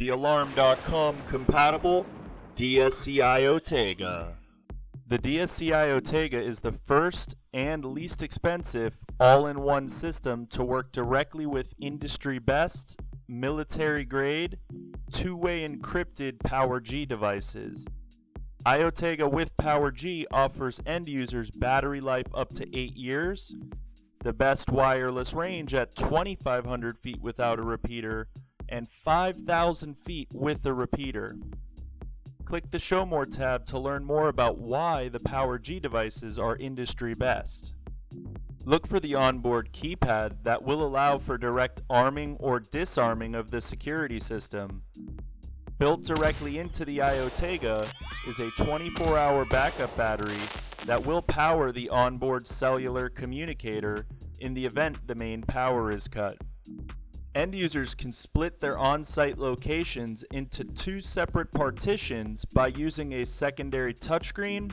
The Alarm.com compatible DSC iOtega. The DSC iOtega is the first and least expensive all in one system to work directly with industry best, military grade, two way encrypted PowerG devices. iOtega with PowerG offers end users battery life up to 8 years, the best wireless range at 2,500 feet without a repeater, and 5,000 feet with a repeater. Click the Show More tab to learn more about why the PowerG devices are industry best. Look for the onboard keypad that will allow for direct arming or disarming of the security system. Built directly into the iOtega is a 24-hour backup battery that will power the onboard cellular communicator in the event the main power is cut. End users can split their on-site locations into two separate partitions by using a secondary touchscreen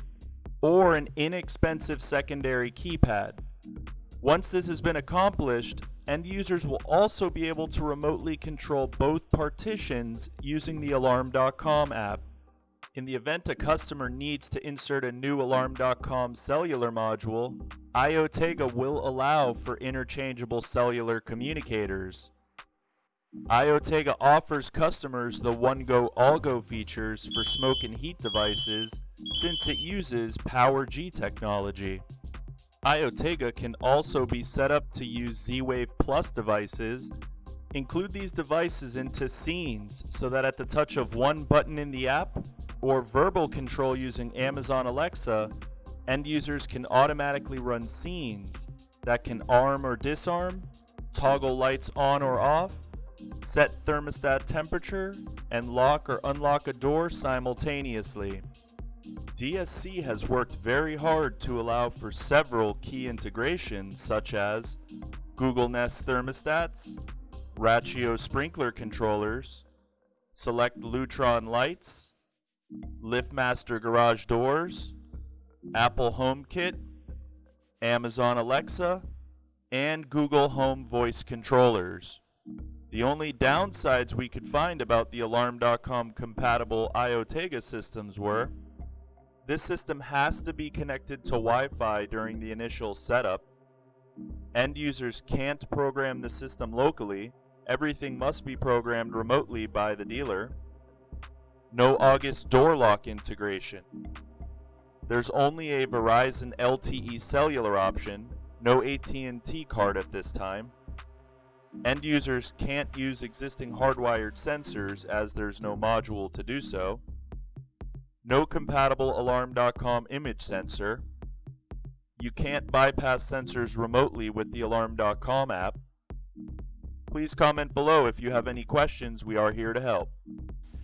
or an inexpensive secondary keypad. Once this has been accomplished, end users will also be able to remotely control both partitions using the Alarm.com app. In the event a customer needs to insert a new Alarm.com cellular module, iOtega will allow for interchangeable cellular communicators. iOtega offers customers the One Go All Go features for smoke and heat devices since it uses PowerG technology. iOtega can also be set up to use Z-Wave Plus devices. Include these devices into scenes so that at the touch of one button in the app or verbal control using Amazon Alexa, end users can automatically run scenes that can arm or disarm, toggle lights on or off, set thermostat temperature, and lock or unlock a door simultaneously. DSC has worked very hard to allow for several key integrations such as Google Nest thermostats, Rachio sprinkler controllers, select Lutron lights, LiftMaster garage doors, Apple HomeKit, Amazon Alexa, and Google Home voice controllers. The only downsides we could find about the Alarm.com compatible iOtega systems were this system has to be connected to Wi-Fi during the initial setup. End users can't program the system locally. Everything must be programmed remotely by the dealer. No August door lock integration. There's only a Verizon LTE cellular option, no AT&T card at this time. End users can't use existing hardwired sensors as there's no module to do so. No compatible Alarm.com image sensor. You can't bypass sensors remotely with the Alarm.com app. Please comment below if you have any questions. We are here to help.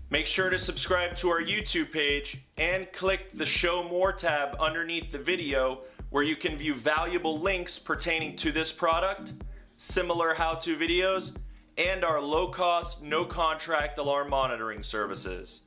Make sure to subscribe to our YouTube page and click the Show More tab underneath the video where you can view valuable links pertaining to this product, similar how-to videos, and our low-cost, no-contract alarm monitoring services.